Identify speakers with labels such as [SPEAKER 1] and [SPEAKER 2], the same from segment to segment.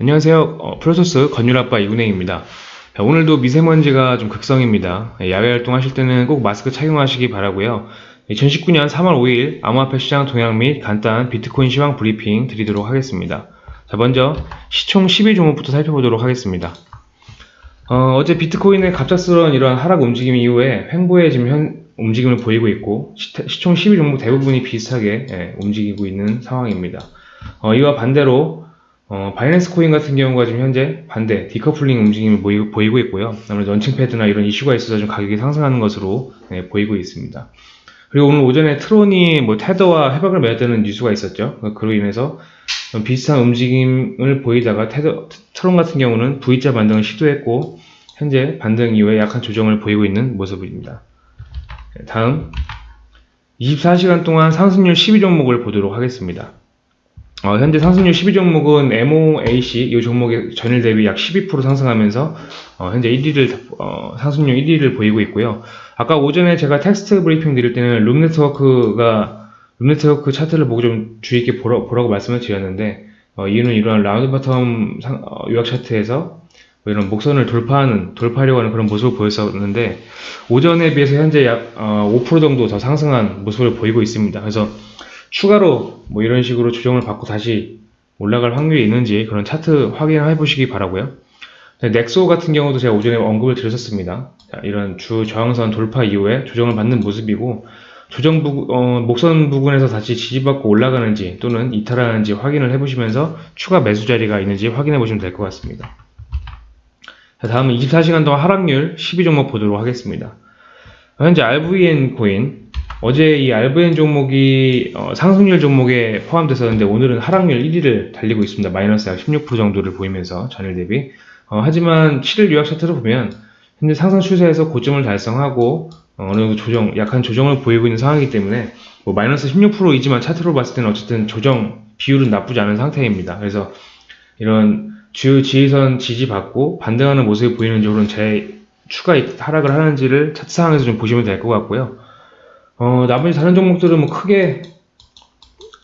[SPEAKER 1] 안녕하세요. 어, 프로토스 건율아빠 이군행입니다. 자, 오늘도 미세먼지가 좀 극성입니다. 예, 야외 활동하실 때는 꼭 마스크 착용하시기 바라고요. 2019년 3월 5일 암호화폐 시장 동향 및 간단한 비트코인 시황 브리핑 드리도록 하겠습니다. 자, 먼저 시총 10위 종목부터 살펴보도록 하겠습니다. 어, 제 비트코인의 갑작스러운 이러한 하락 움직임 이후에 횡보의 지금 현 움직임을 보이고 있고 시, 총 10위 종목 대부분이 비슷하게 예, 움직이고 있는 상황입니다. 어, 이와 반대로 어, 바이낸스 코인 같은 경우가 지금 현재 반대 디커플링 움직임을 보이, 보이고 있고요. 아무래도 launching pad나 이런 이슈가 있어서 좀 가격이 상승하는 것으로 네, 보이고 있습니다. 그리고 오늘 오전에 트론이 뭐 테더와 협약을 맺었다는 뉴스가 있었죠. 그로 인해서 비슷한 움직임을 보이다가 테더, 트론 같은 경우는 V자 반등을 시도했고 현재 반등 이후에 약한 조정을 보이고 있는 모습입니다. 네, 다음 24시간 동안 상승률 12 종목을 보도록 하겠습니다. 어, 현재 상승률 12종목은 MOAC 이 종목의 전일 대비 약 12% 상승하면서 어, 현재 1위를 어, 상승률 1위를 보이고 있고요. 아까 오전에 제가 텍스트 브리핑 드릴 때는 Loom Network가 Loom Network 차트를 보고 좀 주의 있게 보라, 고 말씀을 드렸는데 어, 이유는 이러한 round bottom 상, 어, 요약 차트에서 뭐 이런 목선을 돌파하는 돌파하려고 하는 그런 모습을 보였었는데 오전에 비해서 현재 약5% 어, 정도 더 상승한 모습을 보이고 있습니다. 그래서 추가로 뭐 이런 식으로 조정을 받고 다시 올라갈 확률이 있는지 그런 차트 확인을 해보시기 바라고요. 넥소 같은 경우도 제가 오전에 언급을 드렸었습니다. 자, 이런 주 저항선 돌파 이후에 조정을 받는 모습이고 조정 부, 어, 목선 부근에서 다시 지지받고 올라가는지 또는 이탈하는지 확인을 해보시면서 추가 매수 자리가 있는지 확인해 보시면 될 것 같습니다. 자, 다음은 24시간 동안 하락률 12종목 보도록 하겠습니다. 현재 RVN 코인 어제 이 RVN 종목이 어, 상승률 종목에 포함됐었는데 오늘은 하락률 1위를 달리고 있습니다. 마이너스 약 16% 정도를 보이면서 전일 대비. 어, 하지만 7일 요약 차트를 보면 현재 상승 추세에서 고점을 달성하고 어, 느 정도 조정, 약한 조정을 보이고 있는 상황이기 때문에 뭐 마이너스 16%이지만 차트로 봤을 때는 어쨌든 조정 비율은 나쁘지 않은 상태입니다. 그래서 이런 주요 지지선 지지받고 반등하는 모습이 보이는 쪽으로는 제 추가 하락을 하는지를 차트상에서 좀 보시면 될 것 같고요. 어, 나머지 다른 종목들은 뭐 크게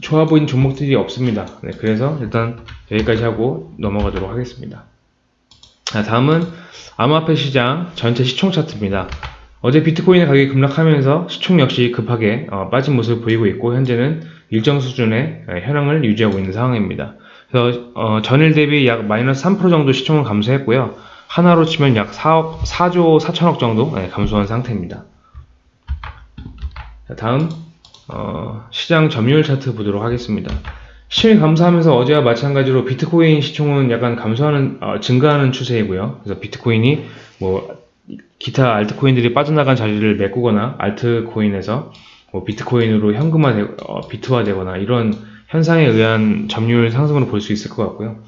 [SPEAKER 1] 좋아 보이는 종목들이 없습니다. 네, 그래서 일단 여기까지 하고 넘어가도록 하겠습니다. 자, 다음은 암호화폐 시장 전체 시총 차트입니다. 어제 비트코인의 가격이 급락하면서 시총 역시 급하게 어, 빠진 모습을 보이고 있고 현재는 일정 수준의 네, 현황을 유지하고 있는 상황입니다. 그래서 어, 전일 대비 약 마이너스 3% 정도 시총을 감소했고요. 하나로 치면 약 4억, 4조 4천억 정도 네, 감소한 상태입니다. 다음 어, 시장 점유율 차트 보도록 하겠습니다. 시총이 감소하면서 어제와 마찬가지로 비트코인 시총은 약간 감소하는 어, 증가하는 추세이고요. 그래서 비트코인이 뭐 기타 알트코인들이 빠져나간 자리를 메꾸거나 알트코인에서 뭐 비트코인으로 현금화 되, 어, 비트화되거나 이런 현상에 의한 점유율 상승으로 볼 수 있을 것 같고요.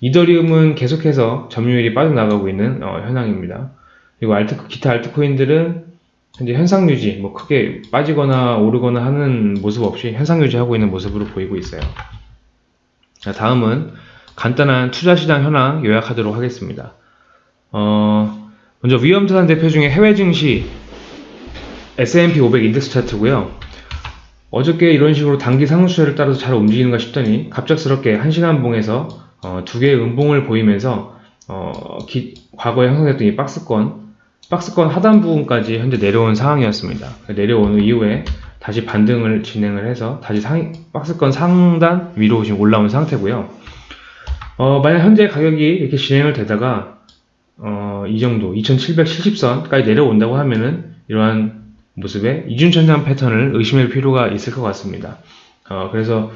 [SPEAKER 1] 이더리움은 계속해서 점유율이 빠져나가고 있는 어, 현황입니다. 그리고 알트 기타 알트코인들은 현재 현상 유지, 뭐 크게 빠지거나 오르거나 하는 모습 없이 현상 유지하고 있는 모습으로 보이고 있어요. 자, 다음은 간단한 투자 시장 현황 요약하도록 하겠습니다. 어, 먼저 위험자산 대표 중에 해외 증시 S&P 500 인덱스 차트고요. 어저께 이런 식으로 단기 상승세를 따라서 잘 움직이는가 싶더니 갑작스럽게 1시간 봉에서 어, 두 개의 음봉을 보이면서 어, 기, 과거에 형성됐던 이 박스권 박스권 하단 부분까지 현재 내려온 상황이었습니다. 내려온 이후에 다시 반등을 진행을 해서 다시 상, 박스권 상단 위로 지금 올라온 상태고요. 어, 만약 현재 가격이 이렇게 진행을 되다가 어, 이 정도 2770선까지 내려온다고 하면은 이러한 모습의 이중천장 패턴을 의심할 필요가 있을 것 같습니다. 어, 그래서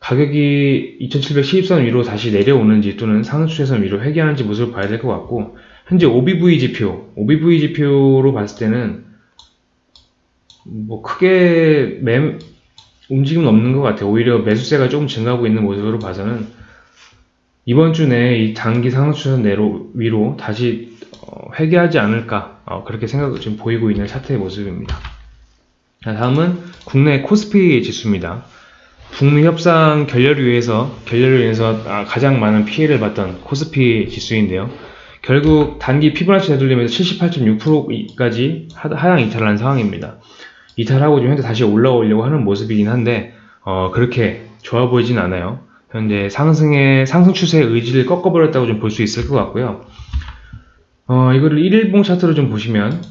[SPEAKER 1] 가격이 2770선 위로 다시 내려오는지 또는 상승추세선 위로 회귀하는지 모습을 봐야 될 것 같고 현재 OBV 지표, OBV 지표로 봤을 때는 뭐 크게 매, 움직임은 없는 것 같아요. 오히려 매수세가 조금 증가하고 있는 모습으로 봐서는 이번 주 내에 이 단기 상승추선 내로 위로 다시 어, 회귀하지 않을까 어, 그렇게 생각 지금 보이고 있는 차트의 모습입니다. 자, 다음은 국내 코스피 지수입니다. 북미 협상 결렬을 위해서 결렬을 위해서 아, 가장 많은 피해를 봤던 코스피 지수인데요. 결국 단기 피부나치 되돌리면서 78.6%까지 하향 이탈을 한 상황입니다. 이탈하고 좀 현재 다시 올라오려고 하는 모습이긴 한데 어, 그렇게 좋아 보이진 않아요. 현재 상승의 상승 추세의 의지를 꺾어버렸다고 좀 볼 수 있을 것 같고요. 어, 이거를 1일봉 차트로 좀 보시면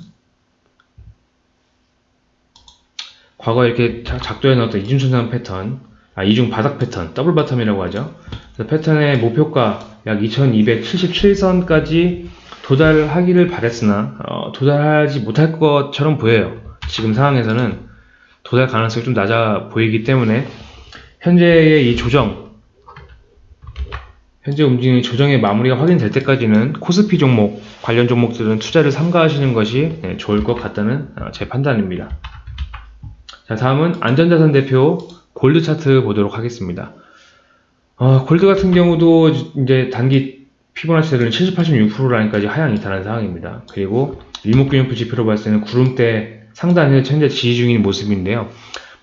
[SPEAKER 1] 과거 이렇게 작- 작도해 넣었던 이중천장 패턴, 아 이중 바닥 패턴, double bottom이라고 하죠. 패턴의 목표가 약 2277선까지 도달하기를 바랬으나 어, 도달하지 못할 것처럼 보여요. 지금 상황에서는 도달 가능성이 좀 낮아 보이기 때문에 현재의 이 조정, 현재 움직이는 조정의 마무리가 확인될 때까지는 코스피 종목 관련 종목들은 투자를 삼가하시는 것이 네, 좋을 것 같다는 어, 제 판단입니다. 자, 다음은 안전자산 대표 골드 차트 보도록 하겠습니다. 어, 골드 같은 경우도 이제 단기 피보나치들은 70, 86% 라인까지 하향 이탈한 상황입니다. 그리고 일목균형표 지표로 봤을 때는 구름대 상단에서 현재 지지 중인 모습인데요.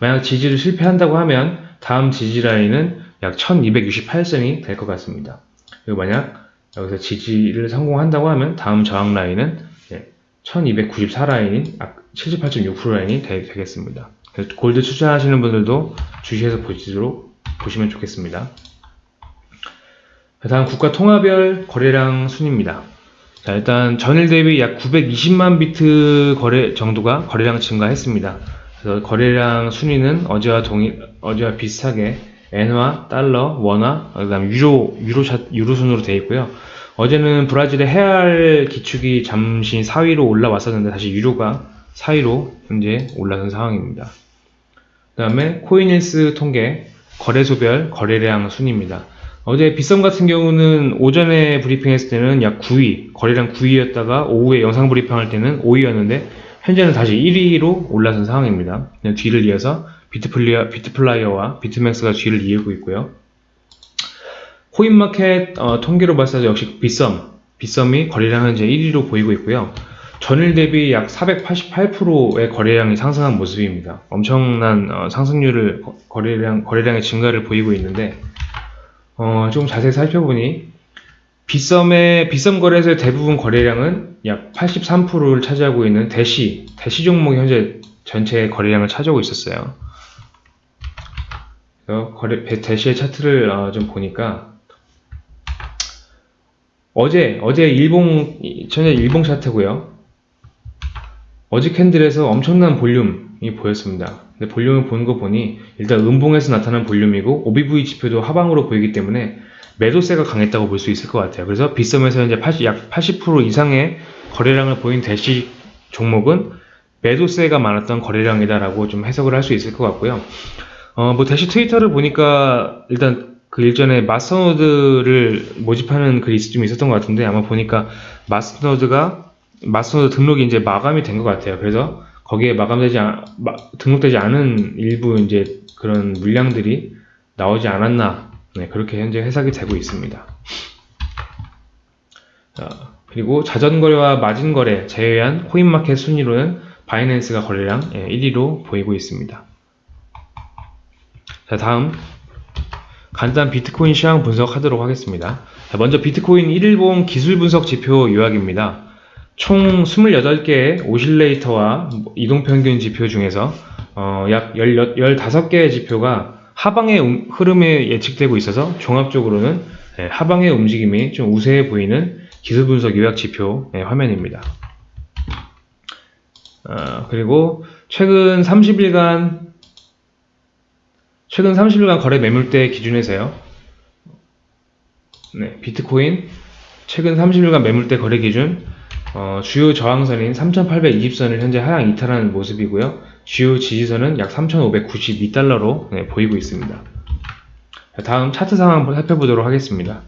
[SPEAKER 1] 만약 지지를 실패한다고 하면 다음 지지 라인은 약 1268선이 될 것 같습니다. 그리고 만약 여기서 지지를 성공한다고 하면 다음 저항 라인은 1294 라인인 78.6% 라인이 되, 겠습니다 골드 투자하시는 분들도 주시해서 보시도록 보시면 좋겠습니다. 다음 국가 통화별 거래량 순입니다. 자, 일단 전일 대비 약 920만 비트 거래 정도가 거래량 증가했습니다. 그래서 거래량 순위는 어제와 동일, 어제와 비슷하게 엔화, 달러, 원화, 그다음 유로, 유로 차, 유로 순으로 되어 있고요. 어제는 브라질의 헤알 기축이 잠시 4위로 올라왔었는데 다시 유로가 4위로 현재 올라선 상황입니다. 그 다음에 코인힐스 통계 거래소별 거래량 순입니다. 어제 빗썸 같은 경우는 오전에 브리핑했을 때는 약 9위, 거래량 9위였다가 오후에 영상 브리핑할 때는 5위였는데 현재는 다시 1위로 올라선 상황입니다. 뒤를 이어서 비트플리어, 비트플라이어와 비트맥스가 뒤를 이으고 있고요. 코인마켓 어, 통계로 봤을 때 역시 빗썸, 빗썸이 거래량 현재 1위로 보이고 있고요. 전일 대비 약 488%의 거래량이 상승한 모습입니다. 엄청난 어, 상승률을 거- 거래량 거래량의 증가를 보이고 있는데 어, 좀 자세히 살펴보니 빗썸의 빗썸 거래소의 대부분 거래량은 약 83%를 차지하고 있는 대시 대시 종목이 현재 전체 거래량을 차지하고 있었어요. 거래 배- 대시의 차트를 어, 좀 보니까 어제 어제 일봉 전에 일봉 차트고요. 어제 캔들에서 엄청난 볼륨 이 보였습니다. 근데 볼륨을 보는 거 보니 일단 음봉에서 나타난 볼륨이고 OBV 지표도 하방으로 보이기 때문에 매도세가 강했다고 볼 수 있을 것 같아요. 그래서 빗썸에서 현재 80, 약 80% 이상의 거래량을 보인 대시 종목은 매도세가 많았던 거래량이다라고 좀 해석을 할 수 있을 것 같고요. 어, 뭐 대시 트위터를 보니까 일단 그 일전에 마스터노드를 모집하는 글이 좀 있었던 것 같은데 아마 보니까 마스터노드가 마스터노드 등록이 이제 마감이 된 것 같아요. 그래서 거기에 마감되지 않, 마- 등록되지 않은 일부 이제 그런 물량들이 나오지 않았나 네, 그렇게 현재 해석이 되고 있습니다. 자, 그리고 자전거래와 마진거래 제외한 코인마켓 순위로는 바이낸스가 거래량 1위로 보이고 있습니다. 자, 다음 간단 비트코인 시황 분석하도록 하겠습니다. 자, 먼저 비트코인 1일봉 기술 분석 지표 요약입니다. 총 28개의 오실레이터와 이동평균 지표 중에서 어, 약 10, 15개의 지표가 하방의 음- 흐름에 예측되고 있어서 종합적으로는 예, 하방의 움직임이 좀 우세해 보이는 기술 분석 요약 지표 예, 화면입니다. 어, 그리고 최근 30일간 최근 30일간 거래 매물대 기준에서요. 네, 비트코인 최근 30일간 매물대 거래 기준 어, 주요 저항선인 3820선을 현재 하향 이탈하는 모습이고요. 주요 지지선은 약 3592달러로 네, 보이고 있습니다. 자, 다음 차트 상황 한번 살펴보도록 하겠습니다.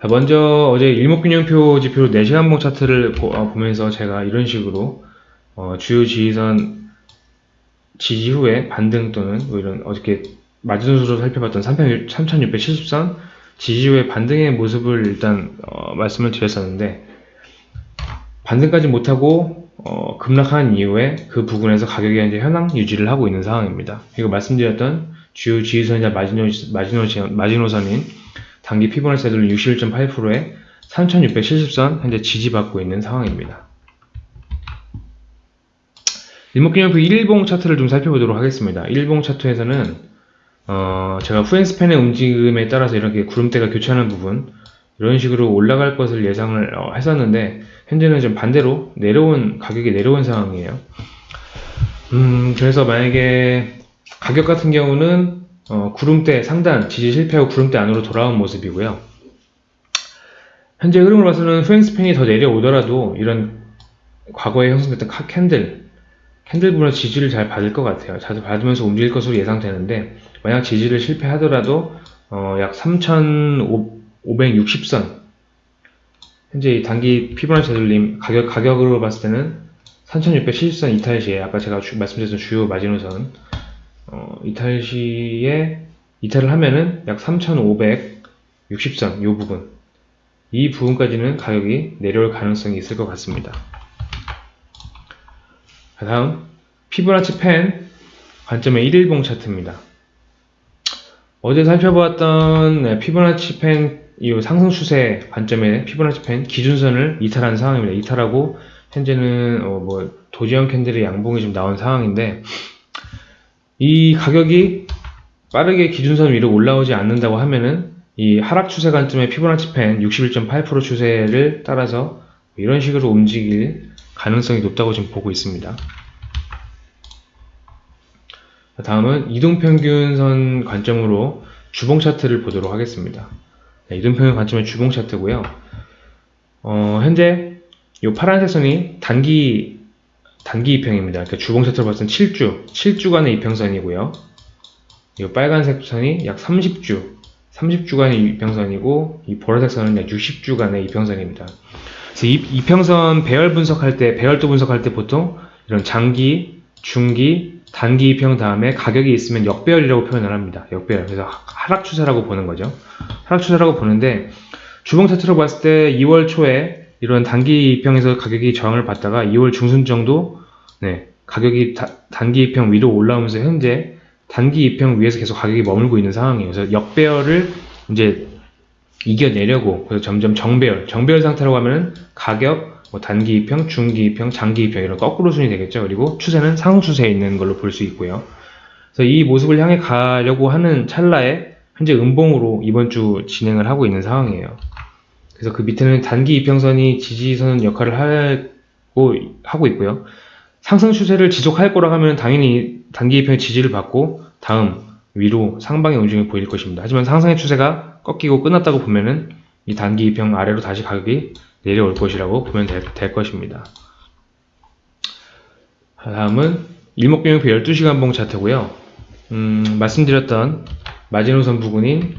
[SPEAKER 1] 자, 먼저 어제 일목균형표 지표로 4시간봉 차트를 보, 면서 제가 이런 식으로 어, 주요 지지선 지지 후에 반등 또는 뭐 이런 어저께 마지노선으로 살펴봤던 3670선 지지 후에 반등의 모습을 일단 어, 말씀을 드렸었는데 반등까지 못하고 어, 급락한 이후에 그 부근에서 가격이 현재 현황 유지를 하고 있는 상황입니다. 그리고 말씀드렸던 주요 지지선이자 마지노, 마지노, 마지노선인 단기 피보나치 세돌 61.8%에 3670선 현재 지지받고 있는 상황입니다. 일목균형표 1봉 차트를 좀 살펴보도록 하겠습니다. 1봉 차트에서는 어, 제가 후행스팬의 움직임에 따라서 이렇게 구름대가 교차하는 부분 이런 식으로 올라갈 것을 예상을 어, 했었는데 현재는 좀 반대로 내려온 가격이 내려온 상황이에요. 음, 그래서 만약에 가격 같은 경우는 어, 구름대 상단 지지 실패하고 구름대 안으로 돌아온 모습이고요. 현재 흐름을 봐서는 후행span이 더 내려오더라도 이런 과거에 형성됐던 카 캔들 캔들 부분에서 지지를 잘 받을 것 같아요. 잘 받으면서 움직일 것으로 예상되는데 만약 지지를 실패하더라도 어, 약 3,560선 현재 이 단기 피보나치 되돌림 가격, 가격으로 봤을 때는 3,670선 이탈 시에 아까 제가 주- 말씀드렸던 주요 마지노선 어, 이탈 시에 이탈을 하면은 약 3,560선 이 부분 이 부분까지는 가격이 내려올 가능성이 있을 것 같습니다. 다음 피보나치 펜 관점의 1일봉 차트입니다. 어제 살펴보았던 네, 피보나치 펜, 이 상승 추세 관점의 피보나치 펜 기준선을 이탈한 상황입니다. 이탈하고 현재는 어, 뭐 도지형 캔들의 양봉이 좀 나온 상황인데 이 가격이 빠르게 기준선 위로 올라오지 않는다고 하면은 이 하락 추세 관점의 피보나치 펜 61.8% 추세를 따라서 이런 식으로 움직일 가능성이 높다고 지금 보고 있습니다. 자, 다음은 이동평균선 관점으로 주봉 차트를 보도록 하겠습니다. 네, 이동평균 관점의 주봉 차트고요. 어, 현재 이 파란색 선이 단기 단기 이평입니다. 그러니까 주봉 차트로 봤을 때 7주, 7주간의 이평선이고요. 이 빨간색 선이 약 30주, 30주간의 이평선이고 이 보라색 선은 약 60주간의 이평선입니다. 그래서 이, 이평선 배열 분석할 때, 배열도 분석할 때 보통 이런 장기, 중기, 단기 이평 다음에 가격이 있으면 역배열이라고 표현을 합니다. 역배열. 그래서 하- 하락 추세라고 보는 거죠. 하락 추세라고 보는데 주봉 차트로 봤을 때 2월 초에 이런 단기 이평에서 가격이 저항을 받다가 2월 중순 정도 네, 가격이 다- 단기 이평 위로 올라오면서 현재 단기 이평 위에서 계속 가격이 머물고 있는 상황이에요. 그래서 역배열을 이제 이겨내려고 그래서 점점 정배열, 정배열 상태라고 하면은 가격, 뭐 단기 이평, 중기 이평, 장기 이평 이런 거꾸로 순이 되겠죠. 그리고 추세는 상승 추세에 있는 걸로 볼 수 있고요. 그래서 이 모습을 향해 가려고 하는 찰나에 현재 음봉으로 이번 주 진행을 하고 있는 상황이에요. 그래서 그 밑에는 단기 이평선이 지지선 역할을 하고 하고 있고요. 상승 추세를 지속할 거라 하면 당연히 단기 이평의 지지를 받고 다음 위로 상방의 움직임이 보일 것입니다. 하지만 상승의 추세가 꺾이고 끝났다고 보면은 이 단기 이평 아래로 다시 가격이 내려올 것이라고 보면 될, 될 것입니다. 다음은 일목균형표 12시간 봉 차트고요. 음, 말씀드렸던 마지노선 부근인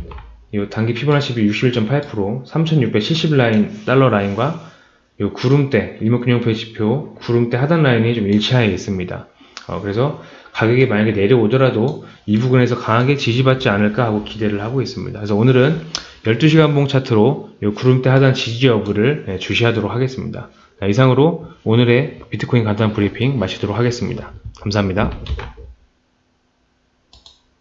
[SPEAKER 1] 이 단기 피보나치 비 61.8% 3670 라인 달러 라인과 이 구름대 일목균형표 지표 구름대 하단 라인이 좀 일치하에 있습니다. 어, 그래서 가격이 만약에 내려오더라도 이 부분에서 강하게 지지받지 않을까 하고 기대를 하고 있습니다. 그래서 오늘은 12시간 봉 차트로 이 구름대 하단 지지 여부를 네, 주시하도록 하겠습니다. 자, 이상으로 오늘의 비트코인 간단 브리핑 마치도록 하겠습니다. 감사합니다.